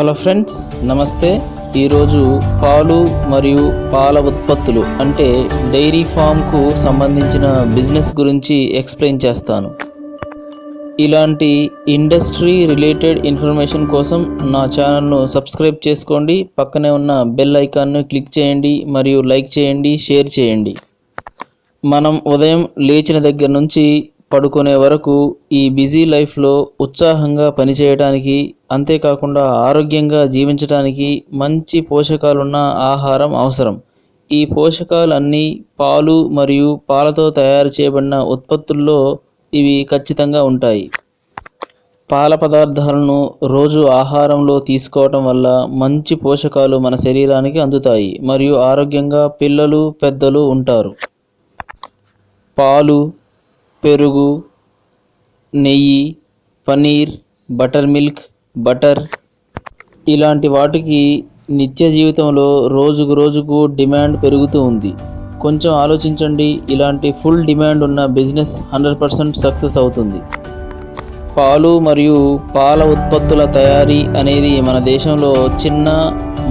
Hello friends నమస్తే. ఈరోజు పాలు మరియు పాల ఉత్పత్తులు అంటే డైరీ ఫామ్కు సంబంధించిన బిజినెస్ గురించి ఎక్స్ప్లెయిన్ చేస్తాను. ఇలాంటి ఇండస్ట్రీ రిలేటెడ్ ఇన్ఫర్మేషన్ కోసం నా ఛానల్ను సబ్స్క్రైబ్ చేసుకోండి. పక్కనే ఉన్న బెల్ ఐకాన్ను క్లిక్ చేయండి మరియు లైక్ చేయండి షేర్ చేయండి. మనం ఉదయం లేచిన దగ్గర నుంచి పడుకునే వరకు ఈ బిజీ లైఫ్లో ఉత్సాహంగా పనిచేయడానికి అంతేకాకుండా ఆరోగ్యంగా జీవించడానికి మంచి పోషకాలున్న ఆహారం అవసరం. ఈ పోషకాలన్నీ పాలు మరియు పాలతో తయారు చేయబడిన ఉత్పత్తుల్లో ఇవి ఖచ్చితంగా ఉంటాయి. పాల పదార్థాలను రోజు ఆహారంలో తీసుకోవటం వల్ల మంచి పోషకాలు మన శరీరానికి అందుతాయి మరియు ఆరోగ్యంగా పిల్లలు పెద్దలు ఉంటారు. పాలు పెరుగు నెయ్యి పనీర్ బటర్ మిల్క్ బటర్ ఇలాంటి వాటికి నిత్య జీవితంలో రోజుకు రోజుకు డిమాండ్ పెరుగుతూ ఉంది. కొంచెం ఆలోచించండి ఇలాంటి ఫుల్ డిమాండ్ ఉన్న బిజినెస్ హండ్రెడ్ పర్సెంట్ సక్సెస్ అవుతుంది. పాలు మరియు పాల ఉత్పత్తుల తయారీ అనేది మన దేశంలో చిన్న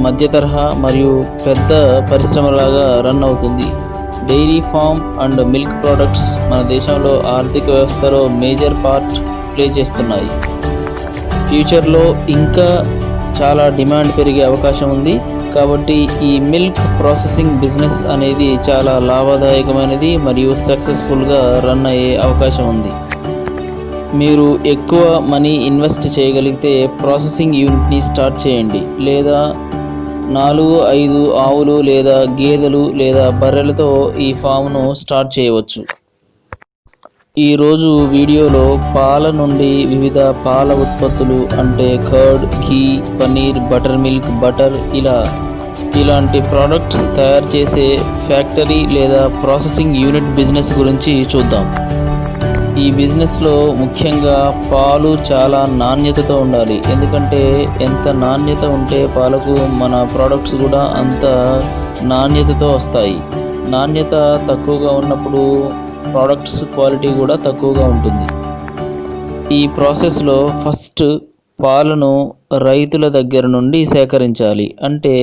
మధ్య తరహా మరియు పెద్ద పరిశ్రమలాగా రన్ అవుతుంది. Dairy farm and milk products మన దేశంలో ఆర్థిక వ్యవస్థలో మేజర్ పార్ట్ ప్లే చేస్తున్నాయి. ఫ్యూచర్లో ఇంకా చాలా డిమాండ్ పెరిగే అవకాశం ఉంది. కాబట్టి ఈ మిల్క్ ప్రాసెసింగ్ బిజినెస్ అనేది చాలా లాభదాయకమైనది మరియు సక్సెస్ఫుల్గా రన్ అయ్యే అవకాశం ఉంది. మీరు ఎక్కువ మనీ ఇన్వెస్ట్ చేయగలిగితే ప్రాసెసింగ్ యూనిట్ని స్టార్ట్ చేయండి. లేదా నాలుగు ఐదు ఆవులు లేదా గేదెలు లేదా బర్రెలతో ఈ ఫామ్ను స్టార్ట్ చేయవచ్చు. ఈరోజు వీడియోలో పాల నుండి వివిధ పాల ఉత్పత్తులు అంటే curd ghee paneer butter milk butter ఇలా ఇలాంటి ప్రోడక్ట్స్ తయారు చేసే ఫ్యాక్టరీ లేదా ప్రాసెసింగ్ యూనిట్ బిజినెస్ గురించి చూద్దాం. ఈ బిజినెస్లో ముఖ్యంగా పాలు చాలా నాణ్యతతో ఉండాలి. ఎందుకంటే ఎంత నాణ్యత ఉంటే పాలకు మన ప్రోడక్ట్స్ కూడా అంత నాణ్యతతో వస్తాయి. నాణ్యత తక్కువగా ఉన్నప్పుడు ప్రోడక్ట్స్ క్వాలిటీ కూడా తక్కువగా ఉంటుంది. ఈ ప్రాసెస్లో ఫస్ట్ పాలను రైతుల దగ్గర నుండి సేకరించాలి. అంటే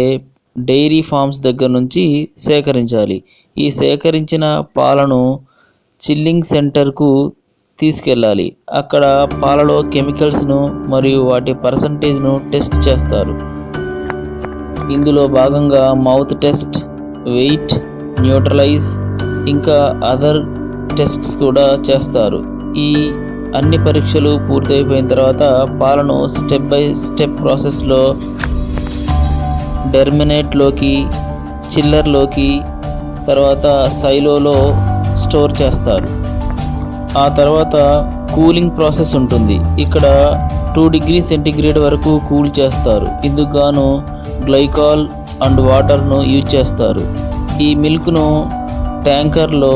డైరీ ఫార్మ్స్ దగ్గర నుంచి సేకరించాలి. ఈ సేకరించిన పాలను చిల్లింగ్ సెంటర్కు తీసుకెళ్ళాలి. అక్కడ పాలలో కెమికల్స్ను మరియు వాటి పర్సంటేజ్ను టెస్ట్ చేస్తారు. ఇందులో భాగంగా మౌత్ టెస్ట్ వెయిట్ న్యూట్రలైజ్ ఇంకా అదర్ టెస్ట్స్ కూడా చేస్తారు. ఈ అన్ని పరీక్షలు పూర్తయిపోయిన తర్వాత పాలను స్టెప్ బై స్టెప్ ప్రాసెస్లో డెర్మినేట్లోకి చిల్లర్లోకి తర్వాత సైలోలో స్టోర్ చేస్తారు. ఆ తర్వాత కూలింగ్ ప్రాసెస్ ఉంటుంది. ఇక్కడ టూ డిగ్రీ సెంటిగ్రేడ్ వరకు కూల్ చేస్తారు. ఇందుకు గాను గ్లైకాల్ అండ్ వాటర్ను యూజ్ చేస్తారు. ఈ మిల్క్ను ట్యాంకర్లో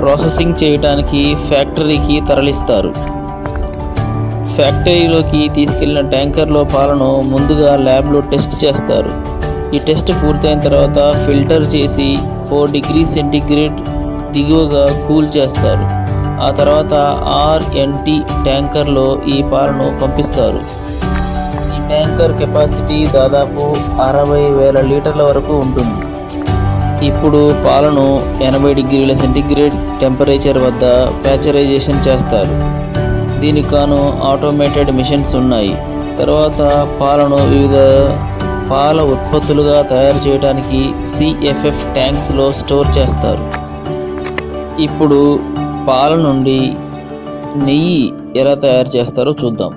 ప్రాసెసింగ్ చేయడానికి ఫ్యాక్టరీకి తరలిస్తారు. ఫ్యాక్టరీలోకి తీసుకెళ్ళిన ట్యాంకర్లో పాలను ముందుగా ల్యాబ్లో టెస్ట్ చేస్తారు. ఈ టెస్ట్ పూర్తయిన తర్వాత ఫిల్టర్ చేసి ఫోర్ డిగ్రీ సెంటిగ్రేడ్ దిగువగా కూల్ చేస్తారు. ఆ తర్వాత ఆర్ఎన్టి ట్యాంకర్లో ఈ పాలను పంపిస్తారు. ఈ ట్యాంకర్ కెపాసిటీ దాదాపు అరవై వేల లీటర్ల వరకు ఉంటుంది. ఇప్పుడు పాలను ఎనభై డిగ్రీల సెంటిగ్రేడ్ టెంపరేచర్ వద్ద ప్యాచరైజేషన్ చేస్తారు. దీనికి గాను ఆటోమేటెడ్ మిషన్స్ ఉన్నాయి. తర్వాత పాలను వివిధ పాల ఉత్పత్తులుగా తయారు చేయడానికి సిఎఫ్ఎఫ్ ట్యాంక్స్లో స్టోర్ చేస్తారు. ఇప్పుడు పాల నుండి నెయ్యి ఎలా తయారు చేస్తారో చూద్దాం.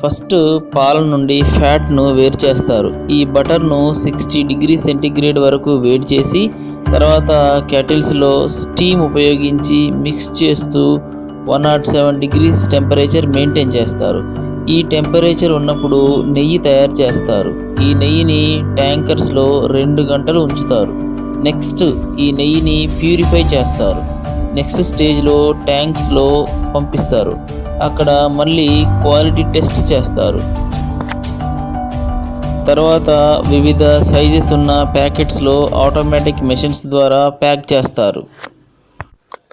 ఫస్ట్ పాల నుండి ఫ్యాట్ను వేరు చేస్తారు. ఈ బటర్ను సిక్స్టీ డిగ్రీ సెంటిగ్రేడ్ వరకు వేడి చేసి తర్వాత కెటిల్స్లో స్టీమ్ ఉపయోగించి మిక్స్ చేస్తూ one naught seven degrees temperature maintain చేస్తారు. ఈ టెంపరేచర్ ఉన్నప్పుడు నెయ్యి తయారు చేస్తారు. ఈ నెయ్యిని ట్యాంకర్స్లో రెండు గంటలు ఉంచుతారు. నెక్స్ట్ ఈ నెయ్యిని ప్యూరిఫై చేస్తారు. నెక్స్ట్ స్టేజ్లో ట్యాంక్స్లో పంపిస్తారు. అక్కడ మళ్ళీ క్వాలిటీ టెస్ట్ చేస్తారు. తర్వాత వివిధ సైజెస్ ఉన్న ప్యాకెట్స్లో ఆటోమేటిక్ మెషిన్స్ ద్వారా ప్యాక్ చేస్తారు.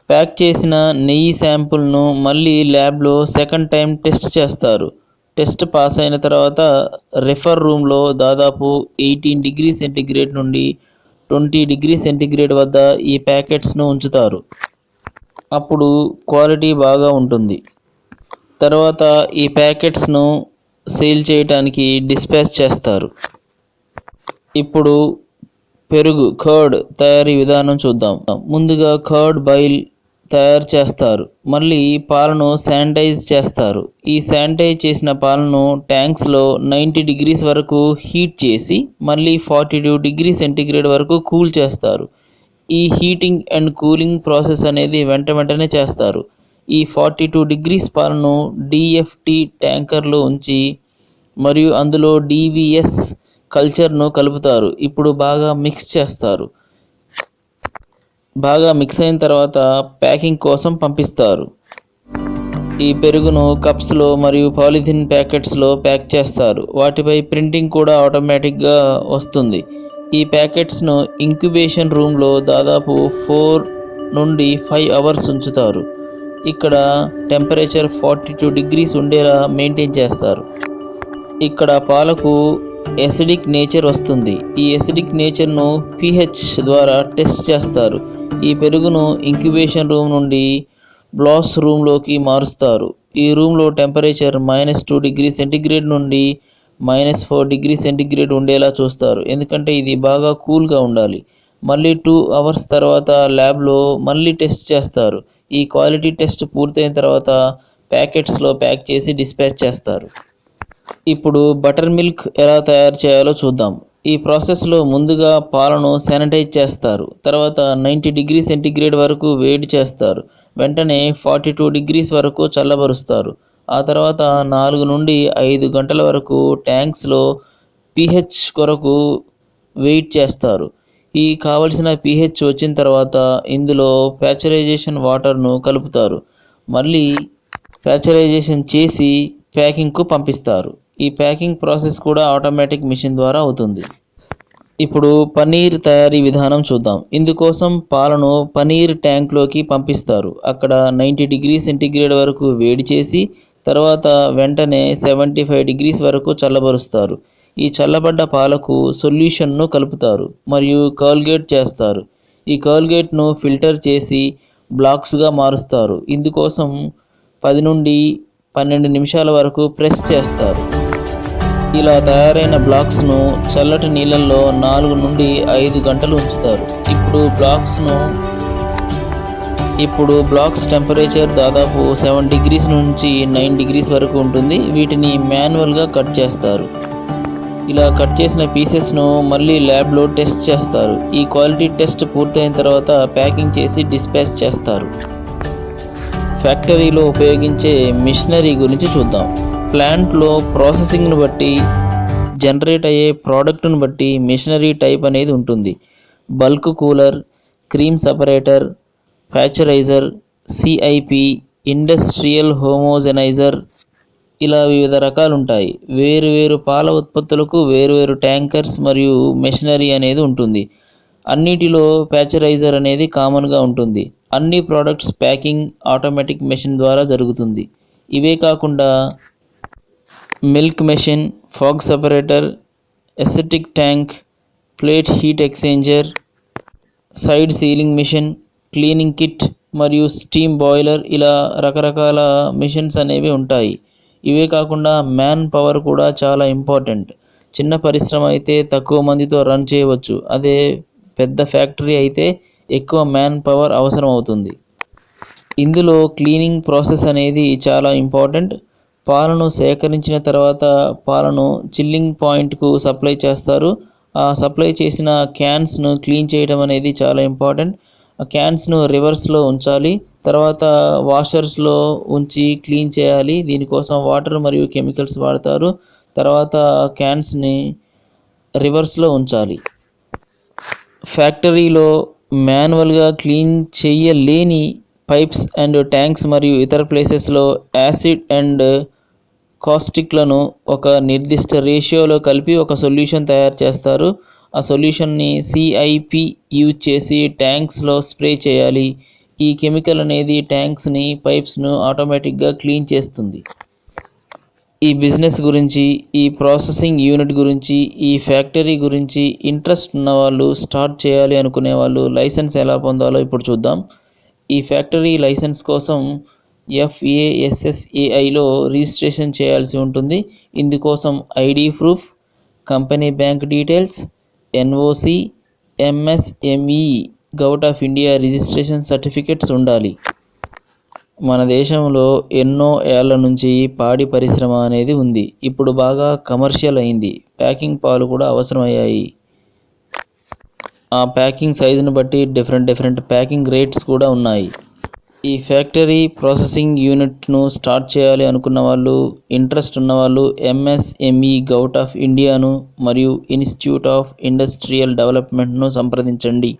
ప్యాక్ చేసిన నెయ్యి శాంపుల్ను మళ్ళీ ల్యాబ్లో సెకండ్ టైం టెస్ట్ చేస్తారు. టెస్ట్ పాస్ అయిన తర్వాత రెఫర్ రూమ్లో దాదాపు ఎయిటీన్ డిగ్రీ సెంటిగ్రేడ్ నుండి ట్వంటీ డిగ్రీ సెంటిగ్రేడ్ వద్ద ఈ ప్యాకెట్స్ను ఉంచుతారు. అప్పుడు క్వాలిటీ బాగా ఉంటుంది. తర్వాత ఈ ప్యాకెట్స్ను సేల్ చేయడానికి డిస్పాచ్ చేస్తారు. ఇప్పుడు పెరుగు కర్డ్ తయారీ విధానం చూద్దాం. ముందుగా కర్డ్ బాయిల్ తయారు చేస్తారు. మళ్ళీ పాలను శానిటైజ్ చేస్తారు. ఈ శానిటైజ్ చేసిన పాలను ట్యాంక్స్లో నైంటీ డిగ్రీస్ వరకు హీట్ చేసి మళ్ళీ ఫార్టీ టూ డిగ్రీ సెంటిగ్రేడ్ వరకు కూల్ చేస్తారు. ఈ హీటింగ్ అండ్ కూలింగ్ ప్రాసెస్ అనేది వెంట వెంటనే చేస్తారు. ఈ ఫార్టీ టూ డిగ్రీస్ పాలను డిఎఫ్టి ట్యాంకర్లో ఉంచి మరియు అందులో డివిఎస్ కల్చర్ను కలుపుతారు. ఇప్పుడు బాగా మిక్స్ చేస్తారు. బాగా మిక్స్ అయిన తర్వాత ప్యాకింగ్ కోసం పంపిస్తారు. ఈ పెరుగును కప్స్లో మరియు పాలిథిన్ ప్యాకెట్స్లో ప్యాక్ చేస్తారు. వాటిపై ప్రింటింగ్ కూడా ఆటోమేటిక్గా వస్తుంది. ఈ ప్యాకెట్స్ను ఇంక్యుబేషన్ రూమ్లో దాదాపు ఫోర్ నుండి ఫైవ్ అవర్స్ ఉంచుతారు. ఇక్కడ టెంపరేచర్ ఫార్టీ టూ డిగ్రీస్ ఉండేలా మెయింటైన్ చేస్తారు. ఇక్కడ పాలకు ఎసిడిక్ నేచర్ వస్తుంది. ఈ ఎసిడిక్ నేచర్ను పిహెచ్ ద్వారా టెస్ట్ చేస్తారు. ఈ పెరుగును ఇంక్యుబేషన్ రూమ్ నుండి బ్లాస్ రూమ్లోకి మారుస్తారు. ఈ రూమ్లో temperature minus two degree centigrade నుండి మైనస్ ఫోర్ డిగ్రీ సెంటిగ్రేడ్ ఉండేలా చూస్తారు. ఎందుకంటే ఇది బాగా కూల్గా ఉండాలి. మళ్ళీ టూ అవర్స్ తర్వాత ల్యాబ్లో మళ్ళీ టెస్ట్ చేస్తారు. ఈ క్వాలిటీ టెస్ట్ పూర్తయిన తర్వాత ప్యాకెట్స్లో ప్యాక్ చేసి డిస్పాచ్ చేస్తారు. ఇప్పుడు బటర్ మిల్క్ ఎలా తయారు చేయాలో చూద్దాం. ఈ ప్రాసెస్లో ముందుగా పాలను శానిటైజ్ చేస్తారు. తర్వాత నైంటీ డిగ్రీ సెంటిగ్రేడ్ వరకు వేడి చేస్తారు. వెంటనే ఫార్టీ టూ డిగ్రీస్ వరకు చల్లబరుస్తారు. ఆ తర్వాత నాలుగు నుండి ఐదు గంటల వరకు ట్యాంక్స్లో పిహెచ్ కొరకు వెయిట్ చేస్తారు. ఈ కావలసిన పిహెచ్ వచ్చిన తర్వాత ఇందులో ప్యాచరైజేషన్ వాటర్ను కలుపుతారు. మళ్ళీ ప్యాచరైజేషన్ చేసి ప్యాకింగ్కు పంపిస్తారు. ఈ ప్యాకింగ్ ప్రాసెస్ కూడా ఆటోమేటిక్ మిషన్ ద్వారా అవుతుంది. ఇప్పుడు పనీర్ తయారీ విధానం చూద్దాం. ఇందుకోసం పాలను పనీర్ ట్యాంక్లోకి పంపిస్తారు. అక్కడ నైంటీ డిగ్రీ సెంటిగ్రేడ్ వరకు వేడి చేసి తర్వాత వెంటనే సెవెంటీ ఫైవ్ డిగ్రీస్ వరకు చల్లబరుస్తారు. ఈ చల్లబడ్డ పాలకు సొల్యూషన్ను కలుపుతారు మరియు కర్ల్గేట్ చేస్తారు. ఈ కర్ల్గేట్ను ఫిల్టర్ చేసి బ్లాక్స్గా మారుస్తారు. ఇందుకోసం పది నుండి పన్నెండు నిమిషాల వరకు ప్రెస్ చేస్తారు. ఇలా తయారైన బ్లాక్స్ను చల్లటి నీళ్ళల్లో నాలుగు నుండి ఐదు గంటలు ఉంచుతారు. ఇప్పుడు బ్లాక్స్ను ఇప్పుడు బ్లాక్స్ టెంపరేచర్ దాదాపు సెవెన్ డిగ్రీస్ నుంచి నైన్ డిగ్రీస్ వరకు ఉంటుంది. వీటిని మాన్యువల్గా కట్ చేస్తారు. ఇలా కట్ చేసిన పీసెస్ను మళ్ళీ ల్యాబ్లో టెస్ట్ చేస్తారు. ఈ క్వాలిటీ టెస్ట్ పూర్తయిన తర్వాత ప్యాకింగ్ చేసి డిస్పాచ్ చేస్తారు. ఫ్యాక్టరీలో ఉపయోగించే మిషనరీ గురించి చూద్దాం. ప్లాంట్లో ప్రాసెసింగ్ను బట్టి జనరేట్ అయ్యే ప్రోడక్ట్ను బట్టి మిషనరీ టైప్ అనేది ఉంటుంది. Bulk cooler cream separator pasteurizer CIP industrial homogenizer ఇలా వివిధ రకాలు ఉంటాయి వేరు వేరు పాల ఉత్పత్తులకు వేరు వేరు ట్యాంకర్స్ మరియు మెషినరీ అనేది ఉంటుంది. అన్నిటిలో ప్యాచరైజర్ అనేది కామన్గా ఉంటుంది. అన్ని ప్రోడక్ట్స్ ప్యాకింగ్ ఆటోమేటిక్ మెషిన్ ద్వారా జరుగుతుంది. ఇవే కాకుండా milk machine fog separator aseptic tank plate heat exchanger side sealing machine cleaning kit మరియు స్టీమ్ బాయిలర్ ఇలా రకరకాల మిషన్స్ అనేవి ఉంటాయి. ఇవే కాకుండా మ్యాన్ పవర్ కూడా చాలా ఇంపార్టెంట్. చిన్న పరిశ్రమ అయితే తక్కువ మందితో రన్ చేయవచ్చు. అదే పెద్ద ఫ్యాక్టరీ అయితే ఎక్కువ మ్యాన్ పవర్ అవసరం అవుతుంది ఇందులో క్లీనింగ్ ప్రాసెస్ అనేది చాలా ఇంపార్టెంట్. పాలను సేకరించిన తర్వాత పాలను చిల్లింగ్ పాయింట్కు సప్లై చేస్తారు. ఆ సప్లై చేసిన క్యాన్స్ను క్లీన్ చేయడం అనేది చాలా ఇంపార్టెంట్ ఆ క్యాన్స్ను రివర్స్లో ఉంచాలి. తర్వాత వాషర్స్లో ఉంచి క్లీన్ చేయాలి. దీనికోసం వాటర్ మరియు కెమికల్స్ వాడతారు. తర్వాత క్యాన్స్ని రివర్స్లో ఉంచాలి. ఫ్యాక్టరీలో మాన్యువల్గా క్లీన్ చేయలేని పైప్స్ అండ్ ట్యాంక్స్ మరియు ఇతర ప్లేసెస్లో యాసిడ్ అండ్ కాస్టిక్లను ఒక నిర్దిష్ట రేషియోలో కలిపి ఒక సొల్యూషన్ తయారు చేస్తారు. ఆ సొల్యూషన్ని సిఐపి యూజ్ చేసి ట్యాంక్స్లో స్ప్రే చేయాలి. ఈ కెమికల్ అనేది ట్యాంక్స్ని పైప్స్ను ఆటోమేటిక్గా క్లీన్ చేస్తుంది. ఈ బిజినెస్ గురించి ఈ ప్రాసెసింగ్ యూనిట్ గురించి ఈ ఫ్యాక్టరీ గురించి ఇంట్రెస్ట్ ఉన్న వాళ్ళు స్టార్ట్ చేయాలి అనుకునే వాళ్ళు లైసెన్స్ ఎలా పొందాలో ఇప్పుడు చూద్దాం. ఈ ఫ్యాక్టరీ లైసెన్స్ కోసం ఎఫ్ఏఎస్ఎస్ఏఐలో రిజిస్ట్రేషన్ చేయాల్సి ఉంటుంది. ఇందుకోసం ID proof company bank details NOC MSME govt of India registration certificates ఉండాలి. మన దేశంలో ఎన్నో ఏళ్ళ నుంచి పాడి పరిశ్రమ అనేది ఉంది. ఇప్పుడు బాగా కమర్షియల్ అయింది. ప్యాకింగ్ పాలు కూడా అవసరమయ్యాయి. ఆ ప్యాకింగ్ సైజుని బట్టి డిఫరెంట్ డిఫరెంట్ ప్యాకింగ్ రేట్స్ కూడా ఉన్నాయి. ఈ ఫ్యాక్టరీ ప్రాసెసింగ్ యూనిట్ను స్టార్ట్ చేయాలి అనుకున్న వాళ్ళు ఇంట్రెస్ట్ ఉన్నవాళ్ళు ఎంఎస్ఎంఈ గౌట్ ఆఫ్ ఇండియాను మరియు ఇన్స్టిట్యూట్ ఆఫ్ ఇండస్ట్రియల్ డెవలప్మెంట్ను సంప్రదించండి.